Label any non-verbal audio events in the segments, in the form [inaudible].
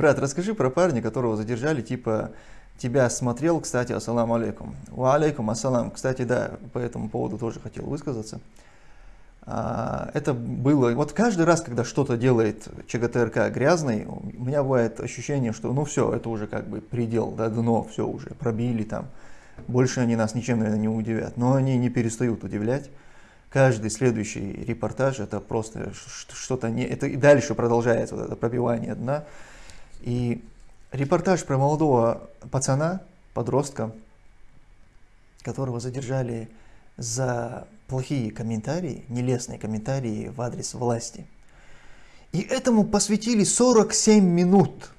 Брат, расскажи про парня, которого задержали, типа, тебя смотрел, кстати, ассаламу алейкум. Ва алейкум ассалам. Кстати, да, по этому поводу тоже хотел высказаться. А, это было, вот каждый раз, когда что-то делает ЧГТРК грязный, у меня бывает ощущение, что ну все, это уже как бы предел, да, дно, все уже, пробили там. Больше они нас ничем, наверное, не удивят. Но они не перестают удивлять. Каждый следующий репортаж это просто что-то не... Это и дальше продолжается вот это пробивание дна. И репортаж про молодого пацана, подростка, которого задержали за плохие комментарии, нелестные комментарии в адрес власти. И этому посвятили 47 минут.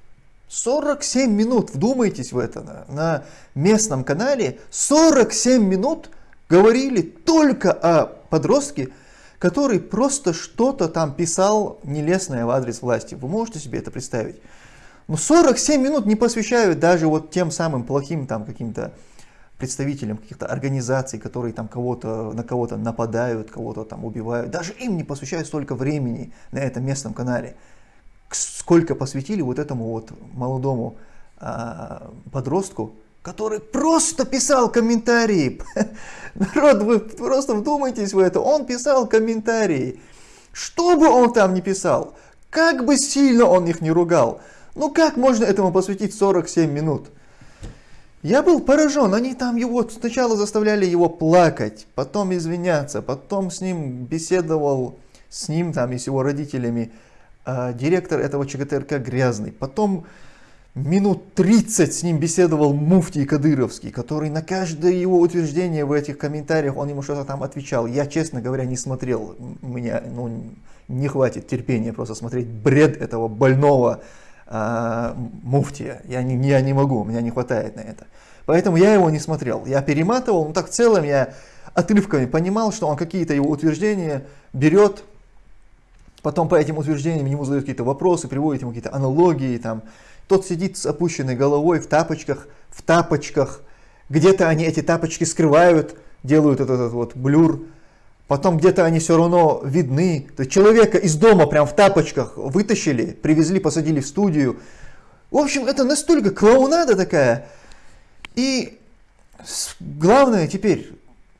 47 минут, вдумайтесь в это, на местном канале 47 минут говорили только о подростке, который просто что-то там писал нелестное в адрес власти. Вы можете себе это представить? Но 47 минут не посвящают даже вот тем самым плохим там каким-то представителям каких-то организаций, которые там кого-то на кого-то нападают, кого-то там убивают. Даже им не посвящают столько времени на этом местном канале. Сколько посвятили вот этому вот молодому а, подростку, который просто писал комментарии. [laughs] Народ, вы просто вдумайтесь в это. Он писал комментарии. Что бы он там ни писал, как бы сильно он их не ругал, ну как можно этому посвятить 47 минут? Я был поражен, они там его сначала заставляли его плакать, потом извиняться, потом с ним беседовал, с ним там и с его родителями, э, директор этого ЧГТРК Грязный, потом минут 30 с ним беседовал Муфтий Кадыровский, который на каждое его утверждение в этих комментариях, он ему что-то там отвечал. Я, честно говоря, не смотрел, у меня ну, не хватит терпения просто смотреть бред этого больного э, муфтия. Я не, я не могу, у меня не хватает на это. Поэтому я его не смотрел. Я перематывал, ну так в целом я отрывками понимал, что он какие-то его утверждения берет, потом по этим утверждениям ему задают какие-то вопросы, приводит ему какие-то аналогии. Там. Тот сидит с опущенной головой в тапочках, в тапочках. Где-то они эти тапочки скрывают, делают этот, этот вот блюр. Потом где-то они все равно видны. То есть человека из дома прям в тапочках вытащили, привезли, посадили в студию. В общем, это настолько клоунада такая. И главное теперь,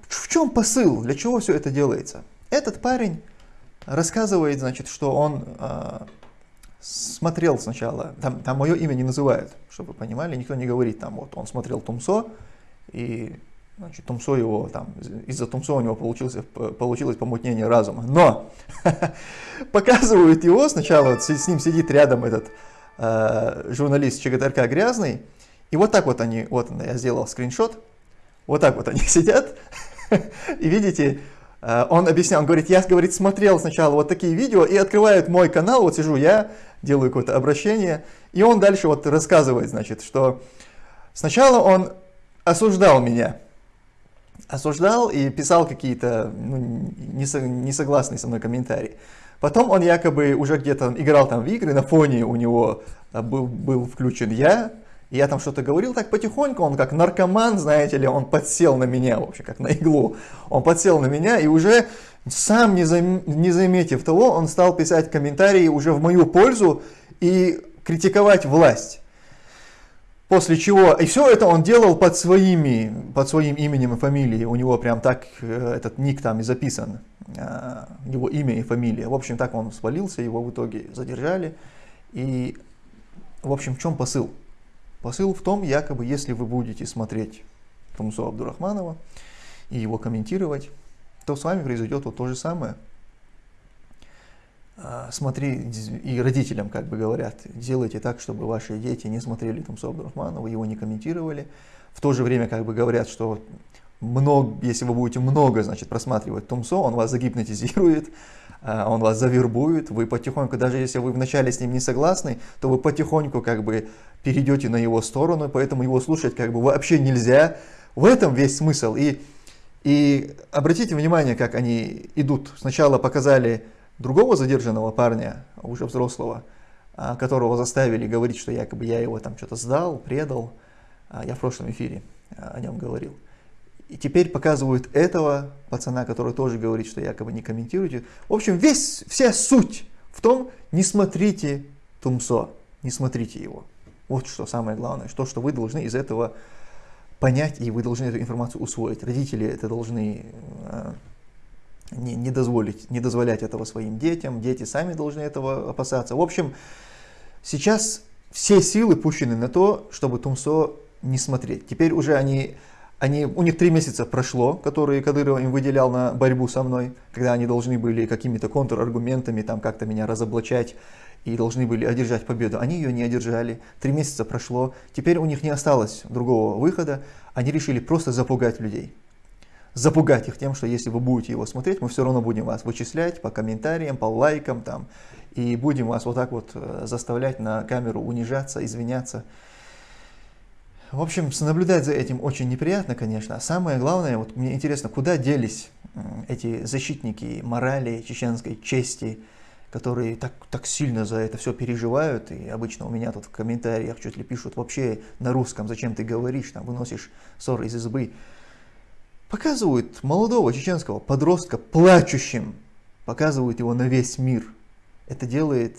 в чем посыл, для чего все это делается? Этот парень рассказывает, значит, что он э, смотрел сначала, там, там мое имя не называют, чтобы вы понимали, никто не говорит там, вот он смотрел Тумсо, и значит, Тумсо его там, из-за Тумсо у него получился, получилось помутнение разума. Но [laughs] показывают его, сначала вот с ним сидит рядом этот э, журналист ЧГТРК Грязный, и вот так вот они, вот я сделал скриншот, вот так вот они [laughs] сидят, и видите, э, он объяснял, он говорит, я, говорит, смотрел сначала вот такие видео, и открывают мой канал, вот сижу я, делаю какое-то обращение, и он дальше вот рассказывает, значит, что сначала он осуждал меня, осуждал и писал какие-то ну, несогласные со мной комментарии. Потом он якобы уже где-то играл там в игры, на фоне у него э, был, был включен я, я там что-то говорил так потихоньку, он как наркоман, знаете ли, он подсел на меня, вообще как на иглу. Он подсел на меня и уже сам не, зам, не заметив того, он стал писать комментарии уже в мою пользу и критиковать власть. После чего, и все это он делал под, своими, под своим именем и фамилией, у него прям так э, этот ник там и записан, э, его имя и фамилия. В общем, так он свалился, его в итоге задержали. И, в общем, в чем посыл? Посыл в том, якобы, если вы будете смотреть Тумсо Абдурахманова и его комментировать, то с вами произойдет вот то же самое. А, смотри, и родителям как бы говорят, делайте так, чтобы ваши дети не смотрели Тумсо Абдурахманова, его не комментировали. В то же время как бы говорят, что много, если вы будете много значит, просматривать Тумсо, он вас загипнотизирует, [laughs] а, он вас завербует, вы потихоньку, даже если вы вначале с ним не согласны, то вы потихоньку как бы перейдете на его сторону, поэтому его слушать как бы вообще нельзя. В этом весь смысл. И, и обратите внимание, как они идут. Сначала показали другого задержанного парня, уже взрослого, а, которого заставили говорить, что якобы я его там что-то сдал, предал. А, я в прошлом эфире о нем говорил. И теперь показывают этого пацана, который тоже говорит, что якобы не комментируйте. В общем, весь, вся суть в том, не смотрите Тумсо. не смотрите его. Вот что самое главное, то, что вы должны из этого понять, и вы должны эту информацию усвоить. Родители это должны не, не, дозволить, не дозволять этого своим детям, дети сами должны этого опасаться. В общем, сейчас все силы пущены на то, чтобы Тумсо не смотреть. Теперь уже они, они, у них три месяца прошло, которые Кадыров им выделял на борьбу со мной, когда они должны были какими-то контраргументами там как-то меня разоблачать и должны были одержать победу. Они ее не одержали, три месяца прошло, теперь у них не осталось другого выхода, они решили просто запугать людей. Запугать их тем, что если вы будете его смотреть, мы все равно будем вас вычислять по комментариям, по лайкам там, и будем вас вот так вот э, заставлять на камеру унижаться, извиняться. В общем, наблюдать за этим очень неприятно, конечно. А самое главное, вот мне интересно, куда делись эти защитники морали, чеченской чести, которые так, так сильно за это все переживают, и обычно у меня тут в комментариях чуть ли пишут вообще на русском, зачем ты говоришь, там, выносишь ссоры из избы. Показывают молодого чеченского подростка плачущим, показывают его на весь мир. Это делает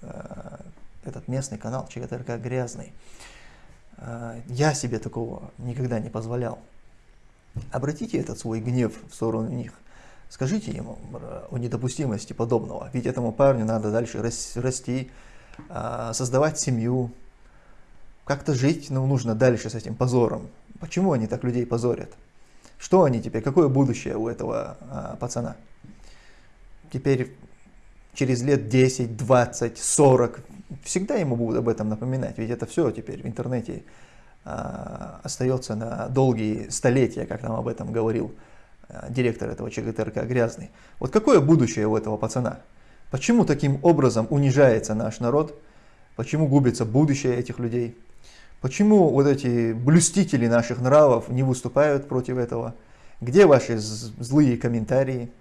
э, этот местный канал ЧГТРК грязный. Э, я себе такого никогда не позволял. Обратите этот свой гнев в сторону них. Скажите ему о недопустимости подобного. Ведь этому парню надо дальше расти, э, создавать семью, как-то жить ну, нужно дальше с этим позором. Почему они так людей позорят? Что они теперь? Какое будущее у этого а, пацана? Теперь через лет 10, 20, 40 всегда ему будут об этом напоминать, ведь это все теперь в интернете а, остается на долгие столетия, как нам об этом говорил а, директор этого ЧГТРК Грязный. Вот какое будущее у этого пацана? Почему таким образом унижается наш народ? Почему губится будущее этих людей? Почему вот эти блюстители наших нравов не выступают против этого? Где ваши злые комментарии?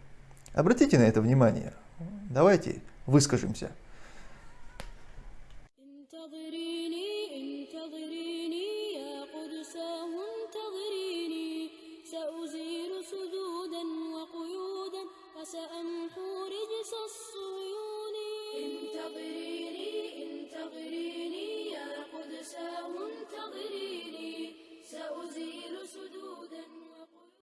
Обратите на это внимание. Давайте выскажемся. سأمحو رجس الصيون انتظريني انتظريني